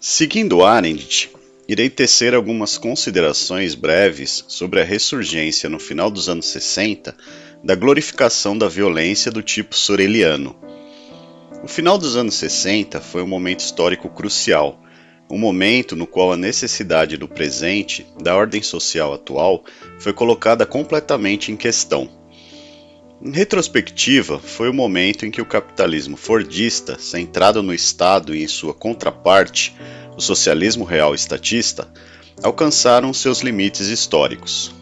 Seguindo Arendt, irei tecer algumas considerações breves sobre a ressurgência no final dos anos 60 da glorificação da violência do tipo soreliano. O final dos anos 60 foi um momento histórico crucial, um momento no qual a necessidade do presente, da ordem social atual, foi colocada completamente em questão. Em retrospectiva, foi o momento em que o capitalismo fordista, centrado no Estado e em sua contraparte, o socialismo real estatista, alcançaram seus limites históricos.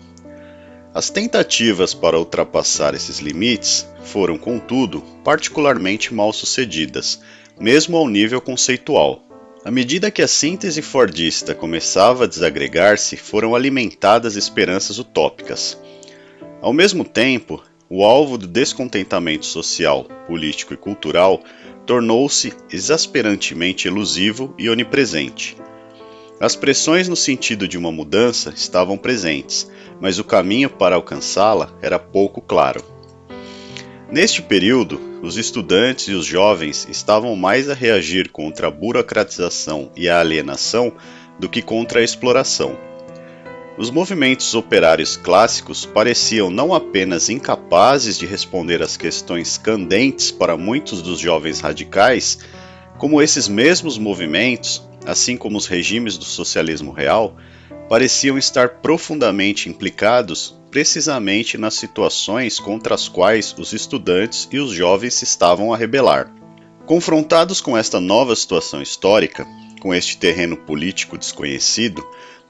As tentativas para ultrapassar esses limites foram, contudo, particularmente mal sucedidas, mesmo ao nível conceitual. À medida que a síntese fordista começava a desagregar-se, foram alimentadas esperanças utópicas. Ao mesmo tempo, o alvo do descontentamento social, político e cultural tornou-se exasperantemente elusivo e onipresente. As pressões no sentido de uma mudança estavam presentes, mas o caminho para alcançá-la era pouco claro. Neste período, os estudantes e os jovens estavam mais a reagir contra a burocratização e a alienação do que contra a exploração. Os movimentos operários clássicos pareciam não apenas incapazes de responder às questões candentes para muitos dos jovens radicais, como esses mesmos movimentos, assim como os regimes do socialismo real, pareciam estar profundamente implicados precisamente nas situações contra as quais os estudantes e os jovens se estavam a rebelar. Confrontados com esta nova situação histórica, com este terreno político desconhecido,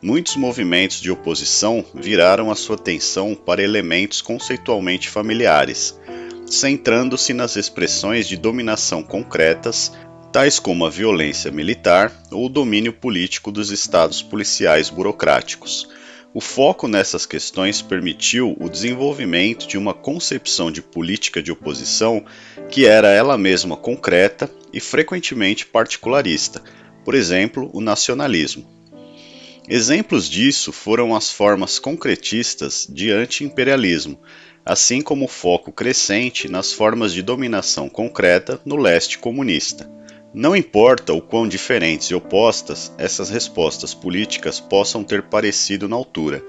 muitos movimentos de oposição viraram a sua atenção para elementos conceitualmente familiares, centrando-se nas expressões de dominação concretas, tais como a violência militar ou o domínio político dos estados policiais burocráticos. O foco nessas questões permitiu o desenvolvimento de uma concepção de política de oposição que era ela mesma concreta e frequentemente particularista, por exemplo, o nacionalismo. Exemplos disso foram as formas concretistas de anti-imperialismo, assim como o foco crescente nas formas de dominação concreta no leste comunista. Não importa o quão diferentes e opostas essas respostas políticas possam ter parecido na altura,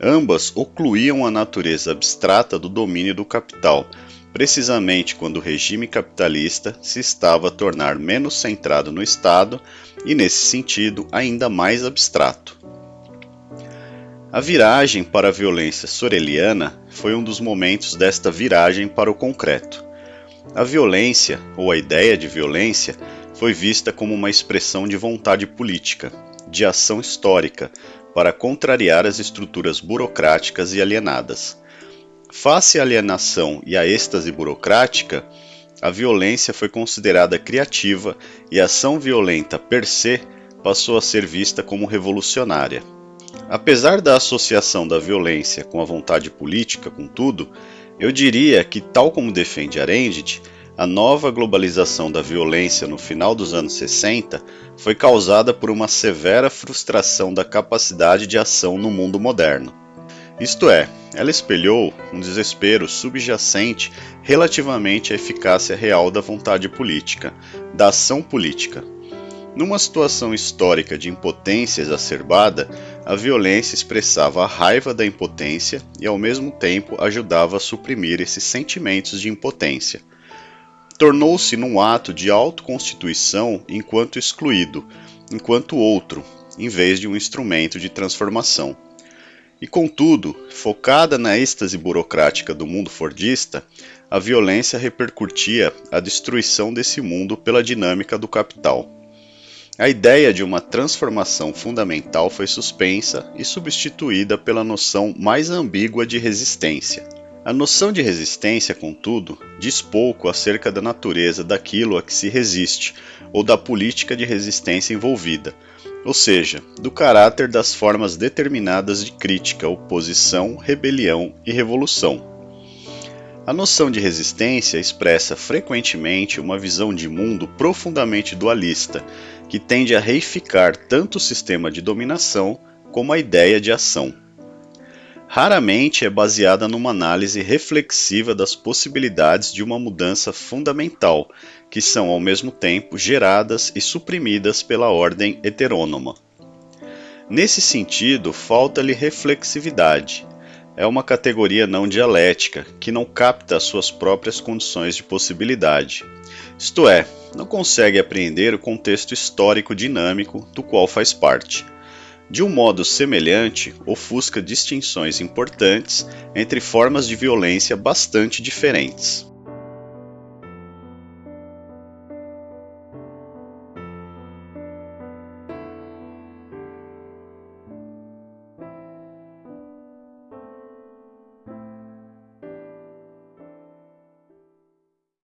ambas ocluíam a natureza abstrata do domínio do capital, precisamente quando o regime capitalista se estava a tornar menos centrado no Estado e, nesse sentido, ainda mais abstrato. A viragem para a violência soreliana foi um dos momentos desta viragem para o concreto. A violência, ou a ideia de violência, foi vista como uma expressão de vontade política, de ação histórica, para contrariar as estruturas burocráticas e alienadas. Face à alienação e à êxtase burocrática, a violência foi considerada criativa e a ação violenta per se passou a ser vista como revolucionária. Apesar da associação da violência com a vontade política, contudo, eu diria que, tal como defende Arendt, a nova globalização da violência no final dos anos 60 foi causada por uma severa frustração da capacidade de ação no mundo moderno. Isto é, ela espelhou um desespero subjacente relativamente à eficácia real da vontade política, da ação política. Numa situação histórica de impotência exacerbada, a violência expressava a raiva da impotência e, ao mesmo tempo, ajudava a suprimir esses sentimentos de impotência. Tornou-se num ato de autoconstituição enquanto excluído, enquanto outro, em vez de um instrumento de transformação. E contudo, focada na êxtase burocrática do mundo fordista, a violência repercutia a destruição desse mundo pela dinâmica do capital. A ideia de uma transformação fundamental foi suspensa e substituída pela noção mais ambígua de resistência. A noção de resistência, contudo, diz pouco acerca da natureza daquilo a que se resiste ou da política de resistência envolvida, ou seja, do caráter das formas determinadas de crítica, oposição, rebelião e revolução. A noção de resistência expressa frequentemente uma visão de mundo profundamente dualista, que tende a reificar tanto o sistema de dominação como a ideia de ação. Raramente é baseada numa análise reflexiva das possibilidades de uma mudança fundamental, que são ao mesmo tempo geradas e suprimidas pela ordem heterônoma. Nesse sentido, falta-lhe reflexividade. É uma categoria não dialética, que não capta as suas próprias condições de possibilidade. Isto é, não consegue apreender o contexto histórico dinâmico do qual faz parte. De um modo semelhante, ofusca distinções importantes entre formas de violência bastante diferentes.